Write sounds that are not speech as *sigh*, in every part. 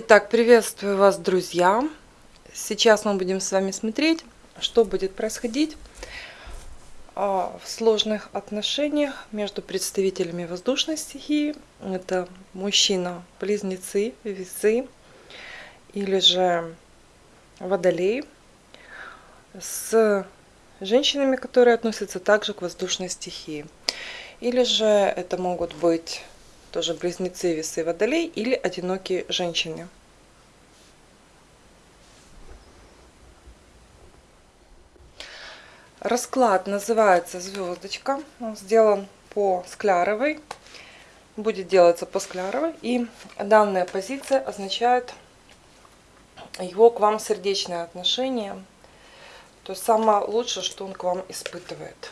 Итак, приветствую вас, друзья! Сейчас мы будем с вами смотреть, что будет происходить а, в сложных отношениях между представителями воздушной стихии. Это мужчина, близнецы, весы или же водолей с женщинами, которые относятся также к воздушной стихии. Или же это могут быть тоже близнецы, весы, водолей или одинокие женщины. Расклад называется «Звездочка». Он сделан по Скляровой. Будет делаться по Скляровой. И данная позиция означает его к вам сердечное отношение. То есть самое лучшее, что он к вам испытывает.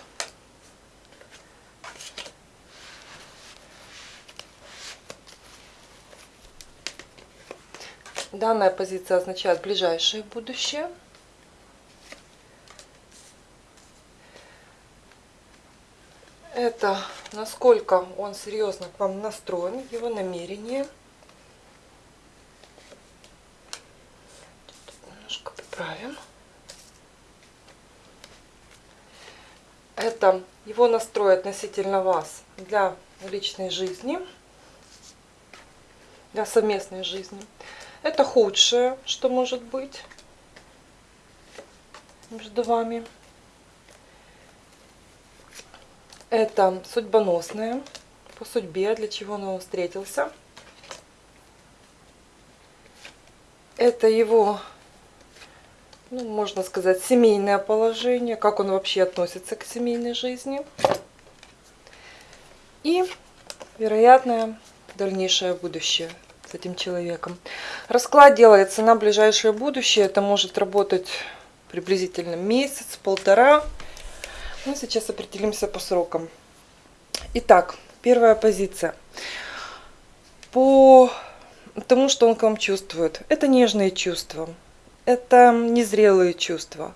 Данная позиция означает ближайшее будущее. Это насколько он серьезно к вам настроен, его намерение. Немножко поправим. Это его настрой относительно вас для личной жизни, для совместной жизни. Это худшее, что может быть между вами. Это судьбоносное по судьбе, для чего он встретился. Это его, ну, можно сказать, семейное положение, как он вообще относится к семейной жизни. И вероятное дальнейшее будущее с этим человеком. Расклад делается на ближайшее будущее. Это может работать приблизительно месяц, полтора. Мы ну, сейчас определимся по срокам. Итак, первая позиция. По тому, что он к вам чувствует. Это нежные чувства. Это незрелые чувства.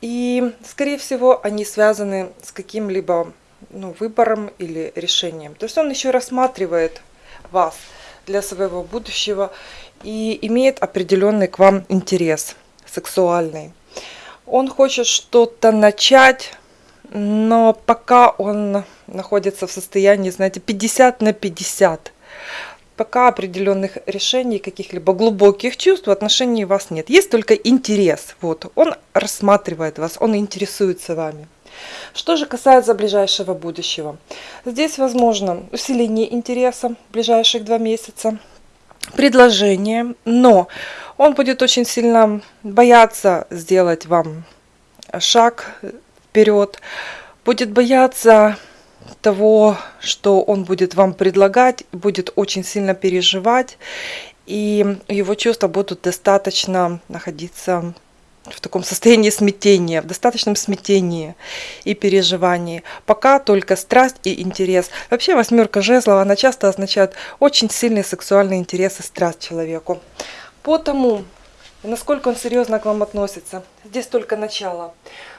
И, скорее всего, они связаны с каким-либо ну, выбором или решением. То есть он еще рассматривает вас – для своего будущего и имеет определенный к вам интерес сексуальный. Он хочет что-то начать, но пока он находится в состоянии, знаете, 50 на 50. Пока определенных решений, каких-либо глубоких чувств в отношении вас нет. Есть только интерес. Вот, он рассматривает вас, он интересуется вами. Что же касается ближайшего будущего. Здесь возможно усиление интереса в ближайших два месяца, предложение, но он будет очень сильно бояться сделать вам шаг вперед, будет бояться того, что он будет вам предлагать, будет очень сильно переживать, и его чувства будут достаточно находиться в таком состоянии смятения, в достаточном смятении и переживании. Пока только страсть и интерес. Вообще восьмерка жезлов, она часто означает очень сильный сексуальный интерес и страсть человеку. По тому, насколько он серьезно к вам относится, здесь только начало.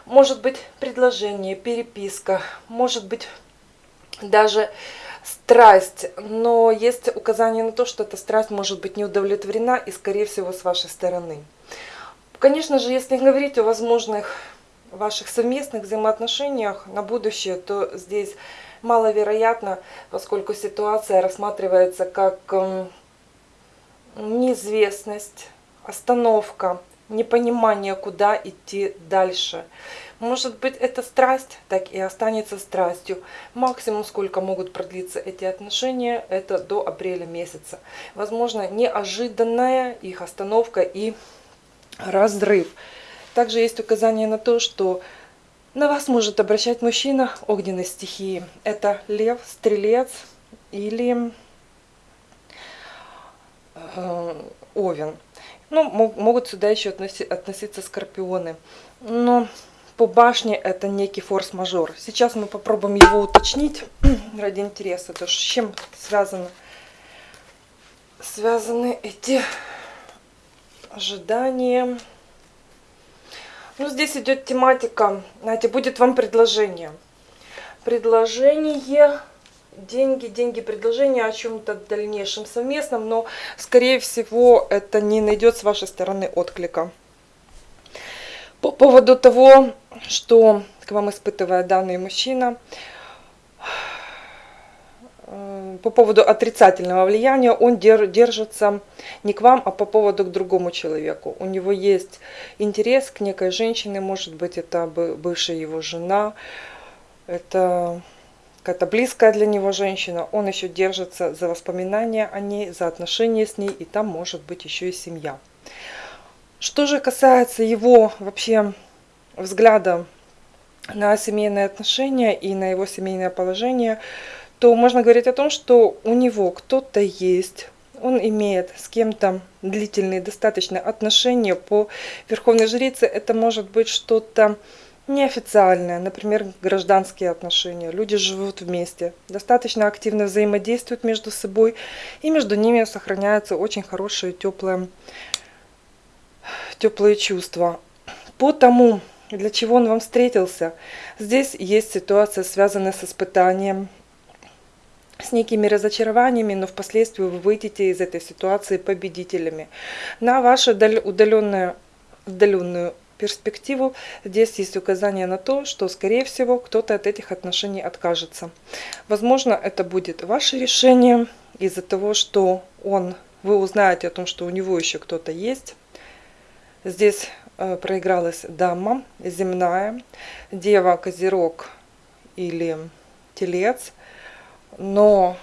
Может быть предложение, переписка, может быть даже страсть, но есть указание на то, что эта страсть может быть не удовлетворена и, скорее всего, с вашей стороны. Конечно же, если говорить о возможных ваших совместных взаимоотношениях на будущее, то здесь маловероятно, поскольку ситуация рассматривается как эм, неизвестность, остановка, непонимание, куда идти дальше. Может быть, эта страсть так и останется страстью. Максимум, сколько могут продлиться эти отношения, это до апреля месяца. Возможно, неожиданная их остановка и разрыв. Также есть указание на то, что на вас может обращать мужчина огненной стихии. Это лев, стрелец или э, овен. Ну, могут сюда еще относи, относиться скорпионы. Но по башне это некий форс-мажор. Сейчас мы попробуем его уточнить *clears throat* ради интереса. То, с чем связаны, связаны эти ожидание. Ну, здесь идет тематика, знаете, будет вам предложение. Предложение деньги, деньги, предложения о чем-то дальнейшем совместном, но, скорее всего, это не найдет с вашей стороны отклика. По поводу того, что к вам испытывает данный мужчина, по поводу отрицательного влияния, он держится не к вам, а по поводу к другому человеку. У него есть интерес к некой женщине, может быть, это бывшая его жена, это какая-то близкая для него женщина, он еще держится за воспоминания о ней, за отношения с ней, и там может быть еще и семья. Что же касается его вообще взгляда на семейные отношения и на его семейное положение, то можно говорить о том, что у него кто-то есть, он имеет с кем-то длительные достаточно отношения по Верховной Жрице. Это может быть что-то неофициальное, например, гражданские отношения. Люди живут вместе, достаточно активно взаимодействуют между собой, и между ними сохраняются очень хорошие теплые, теплые чувства. По тому, для чего он вам встретился, здесь есть ситуация, связанная с испытанием, некими разочарованиями, но впоследствии вы выйдете из этой ситуации победителями. На вашу удаленную, удаленную перспективу, здесь есть указание на то, что, скорее всего, кто-то от этих отношений откажется. Возможно, это будет ваше решение из-за того, что он, вы узнаете о том, что у него еще кто-то есть. Здесь э, проигралась дама земная, дева, козерог или телец, но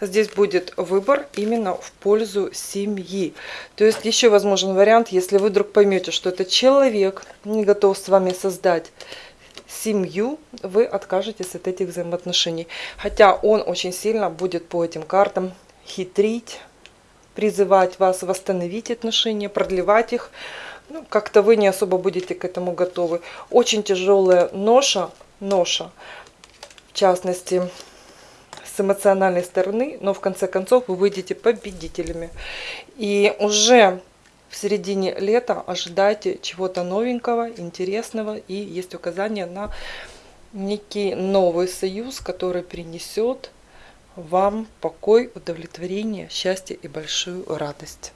здесь будет выбор именно в пользу семьи. То есть еще возможен вариант, если вы вдруг поймете, что этот человек не готов с вами создать семью, вы откажетесь от этих взаимоотношений. Хотя он очень сильно будет по этим картам хитрить, призывать вас восстановить отношения, продлевать их. Ну, Как-то вы не особо будете к этому готовы. Очень тяжелая ноша, ноша, в частности, с эмоциональной стороны, но в конце концов вы выйдете победителями. И уже в середине лета ожидайте чего-то новенького, интересного, и есть указание на некий новый союз, который принесет вам покой, удовлетворение, счастье и большую радость.